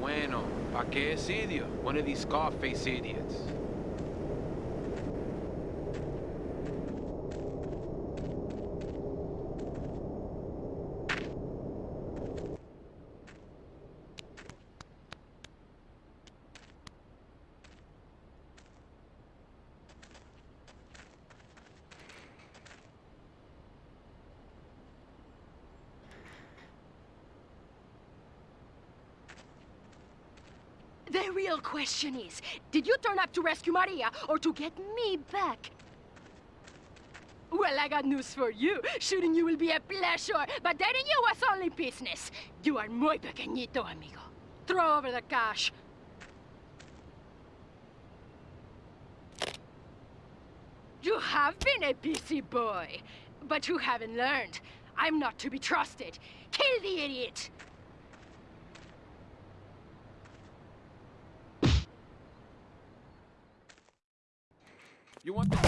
bueno. Pa' qué es idiot? One of these Scarface idiots. The real question is, did you turn up to rescue Maria or to get me back? Well, I got news for you. Shooting you will be a pleasure, but dating you was only business. You are muy pequeñito, amigo. Throw over the cash. You have been a busy boy, but you haven't learned. I'm not to be trusted. Kill the idiot! You want the... You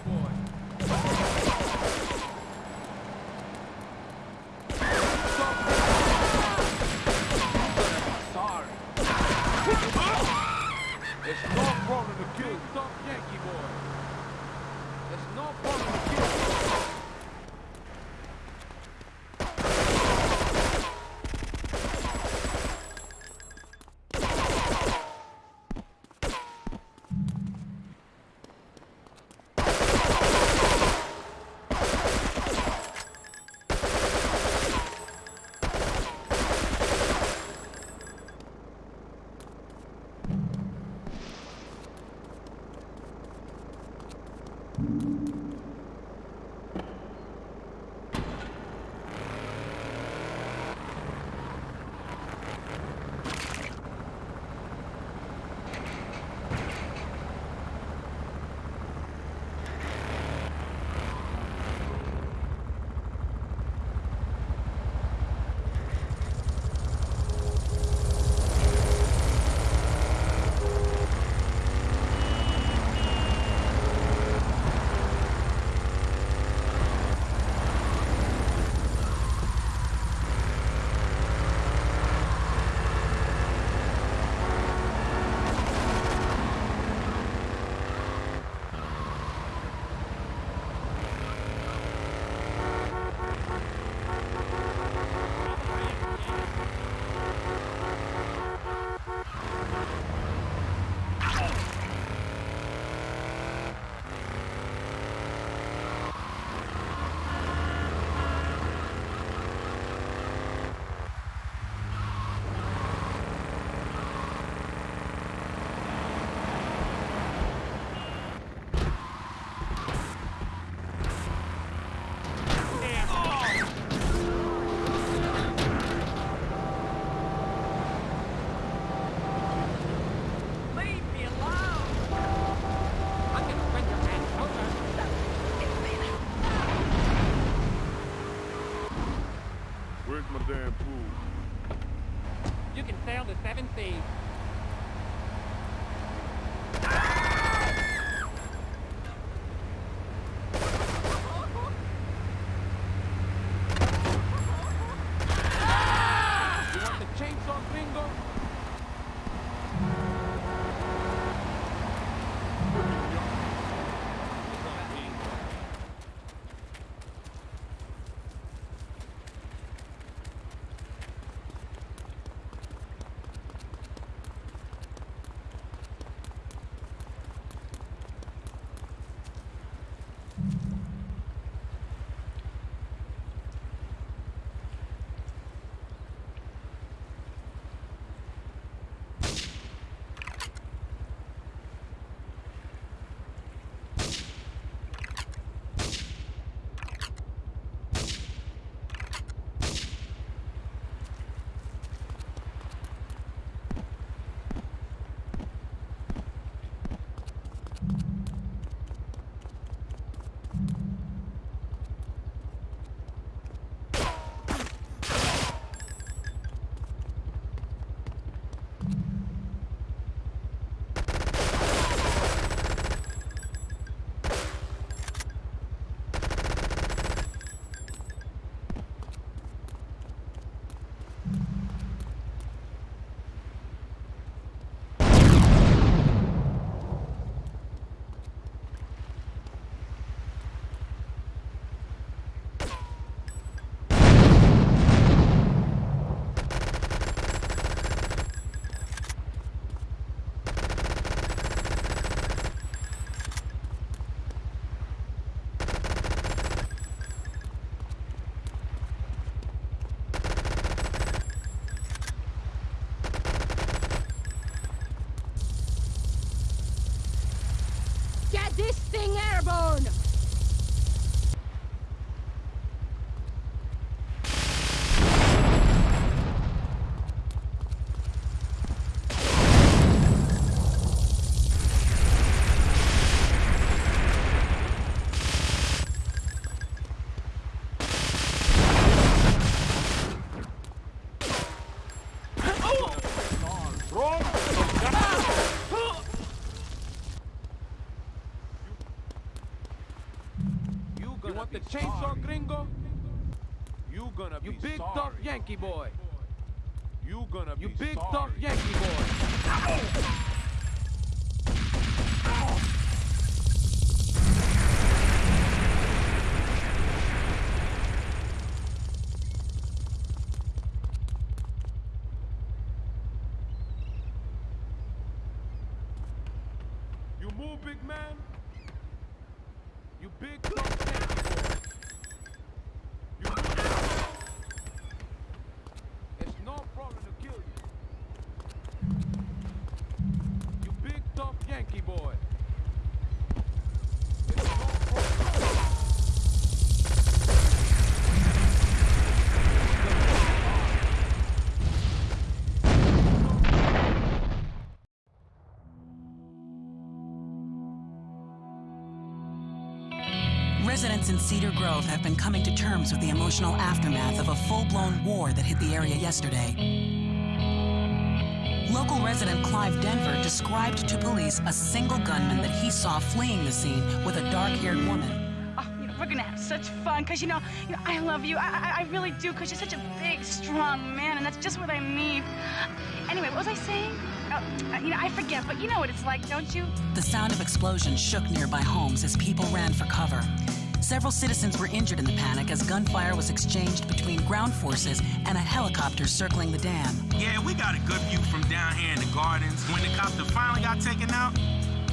boy. It's no problem to kill some Yankee boy. It's no problem sail chainsaw, gringo? You gonna You be big sorry. tough Yankee boy. You gonna You be big sorry. tough Yankee boy. You move, big man. You big tough Residents in Cedar Grove have been coming to terms with the emotional aftermath of a full-blown war that hit the area yesterday. Local resident Clive Denver described to police a single gunman that he saw fleeing the scene with a dark-haired woman. Oh, you know, we're gonna have such fun, cause you know, you know, I love you. I, I, I really do, cause you're such a big, strong man, and that's just what I need. Anyway, what was I saying? Oh, you know, I forget, but you know what it's like, don't you? The sound of explosions shook nearby homes as people ran for cover. Several citizens were injured in the panic as gunfire was exchanged between ground forces and a helicopter circling the dam. Yeah, we got a good view from down here in the gardens. When the copter finally got taken out,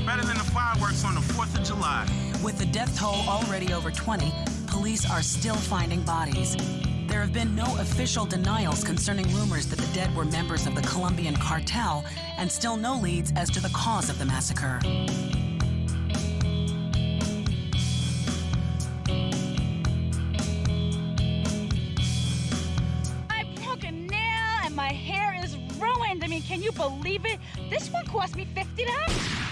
better than the fireworks on the 4th of July. With the death toll already over 20, police are still finding bodies. There have been no official denials concerning rumors that the dead were members of the Colombian cartel, and still no leads as to the cause of the massacre. Can you believe it? This one cost me fifty dollars.